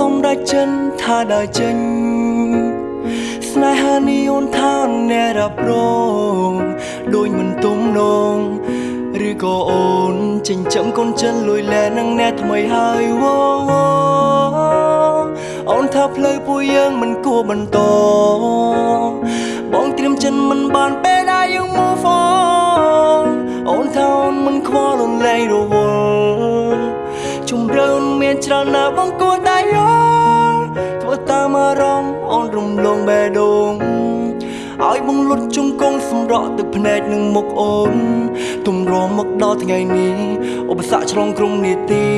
សម្រេចចិនថាដើរចេញស្នេហានេះអូនថាអ្នករ៉ាប់រងដូចមិនទំនងឬក៏អូនចិញ្ចឹមកូនចិនលួយលែនឹងអ្នកថ្មីហើយវ៉អូនថាផ្លូវពួកយើងមិនគួរបន្តបងត្រៀមចិនមិនបានពេលដែលយើង move on អូនថាអូនមិនខ្វល់អូនលែងរវល់ជំរឿនមានច្រើនណាស់បងគួរតែ លងបេះដូងឲ្យបងលុតជង្គង់សម្រក់ទឹកភ្នែកនឹងមុខអូនទំរមមកដល់ថ្ងៃនេះឧបសគ្គឆ្លងក្រុមនីតិ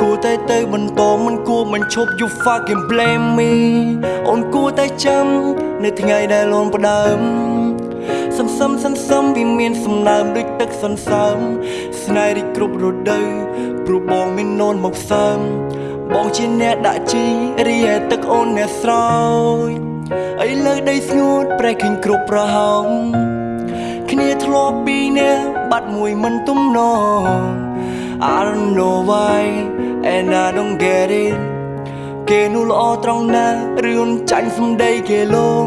គួរតែទៅបន្តមិនគួរមិនឈប់ you fucking blame me អូនគួរតែចាំនៅថ្ងៃដែលអូនផ្ដើមសន្សំសន្សំវាមានសំណើមដូចទឹកសន្សើមស្នេហ៍រីកគ្រប់រដូវព្រោះបងមាននោនមកសើម បងជាអ្នកដាក់ជីរីឯទឹកអូនអ្នកស្រោចអីលើដីស្ងួតប្រែឃើញគ្រប់ប្រហោងគ្នាធ្លាប់ពីអ្នកបាត់មួយមិនទំនង I don't know why and I don't get it គេនោះល្អត្រង់ណារឿងចាញ់សំដីគេលង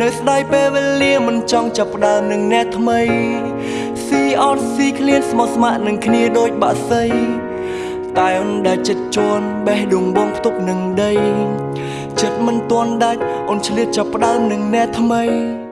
នៅស្ដាយពេលវេលាមិនចង់ចាប់ផ្ដើមនឹងអ្នកថ្មីស៊ីអត់ស៊ីឃ្លានស្មោះស្ម័គ្រនឹងគ្នាដូចបាក់សី តែអូនដែលចិត្តជន់បេះដូងបងផ្ទុកនឹងដី ចិត្តមិនទាន់ដាច់អូនឆ្លៀតចាប់ផ្ដើមនឹងអ្នកថ្មី